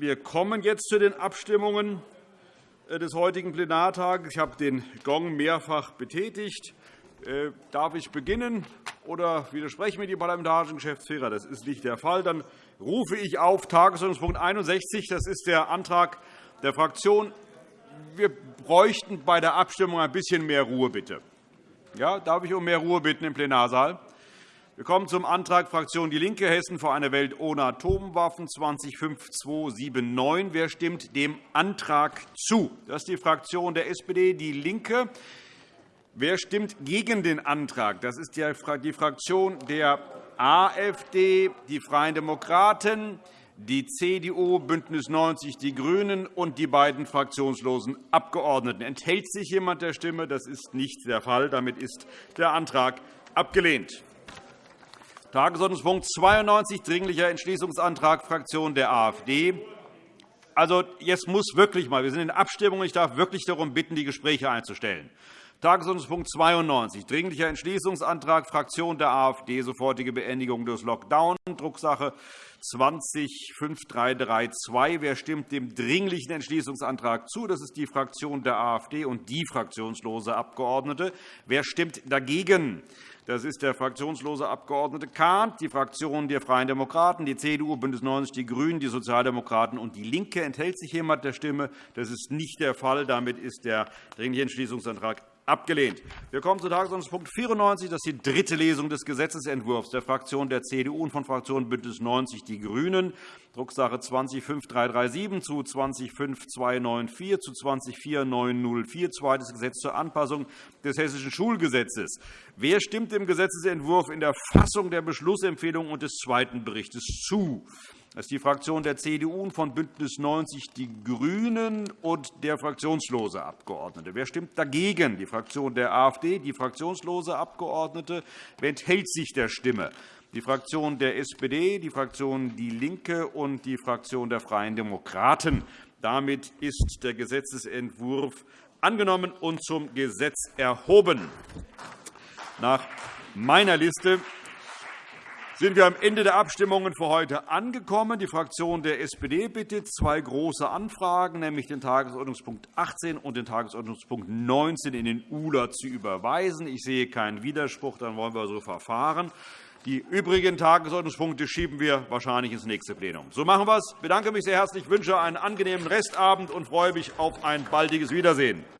Wir kommen jetzt zu den Abstimmungen äh, des heutigen Plenartages. Ich habe den Gong mehrfach betätigt. Äh, darf ich beginnen oder widersprechen mir die parlamentarischen Geschäftsführer? Das ist nicht der Fall. Dann rufe ich auf Tagesordnungspunkt 61. Das ist der Antrag der Fraktion. Wir bräuchten bei der Abstimmung ein bisschen mehr Ruhe, bitte. Ja, darf ich um mehr Ruhe bitten im Plenarsaal? Wir kommen zum Antrag Fraktion DIE LINKE Hessen vor einer Welt ohne Atomwaffen 205279. Wer stimmt dem Antrag zu? Das ist die Fraktion der SPD, DIE LINKE. Wer stimmt gegen den Antrag? Das ist die Fraktion der AfD, die Freien Demokraten, die CDU, BÜNDNIS 90 die GRÜNEN und die beiden fraktionslosen Abgeordneten. Enthält sich jemand der Stimme? Das ist nicht der Fall. Damit ist der Antrag abgelehnt. Tagesordnungspunkt 92, Dringlicher Entschließungsantrag Fraktion der AfD. Also, jetzt muss wirklich mal, wir sind in Abstimmung. Ich darf wirklich darum bitten, die Gespräche einzustellen. Tagesordnungspunkt 92, Dringlicher Entschließungsantrag Fraktion der AfD, sofortige Beendigung des Lockdown, Drucksache 205332. Wer stimmt dem Dringlichen Entschließungsantrag zu? Das ist die Fraktion der AfD und die fraktionslose Abgeordnete. Wer stimmt dagegen? Das ist der fraktionslose Abg. Kahn, die Fraktionen der Freien Demokraten, die CDU, BÜNDNIS 90 die GRÜNEN, die Sozialdemokraten und DIE LINKE. Enthält sich jemand der Stimme? Das ist nicht der Fall. Damit ist der Dringliche Entschließungsantrag abgelehnt. Wir kommen zu Tagesordnungspunkt 94. Das ist die dritte Lesung des Gesetzentwurfs der Fraktion der CDU und von Fraktion BÜNDNIS 90 die GRÜNEN, Drucksache 205337 zu 205294 zu 204904, zweites Gesetz zur Anpassung des Hessischen Schulgesetzes. Wer stimmt dem Gesetzentwurf in der Fassung der Beschlussempfehlung und des zweiten Berichts zu? Das ist die Fraktion der CDU von BÜNDNIS 90 die GRÜNEN und der fraktionslose Abgeordnete. Wer stimmt dagegen? Die Fraktion der AfD, die fraktionslose Abgeordnete. Wer enthält sich der Stimme? Die Fraktion der SPD, die Fraktion DIE LINKE und die Fraktion der Freien Demokraten. Damit ist der Gesetzentwurf angenommen und zum Gesetz erhoben. Nach meiner Liste sind wir am Ende der Abstimmungen für heute angekommen. Die Fraktion der SPD bittet, zwei große Anfragen, nämlich den Tagesordnungspunkt 18 und den Tagesordnungspunkt 19 in den ULA zu überweisen. Ich sehe keinen Widerspruch, dann wollen wir so verfahren. Die übrigen Tagesordnungspunkte schieben wir wahrscheinlich ins nächste Plenum. So machen wir es. Ich bedanke mich sehr herzlich, wünsche einen angenehmen Restabend und freue mich auf ein baldiges Wiedersehen.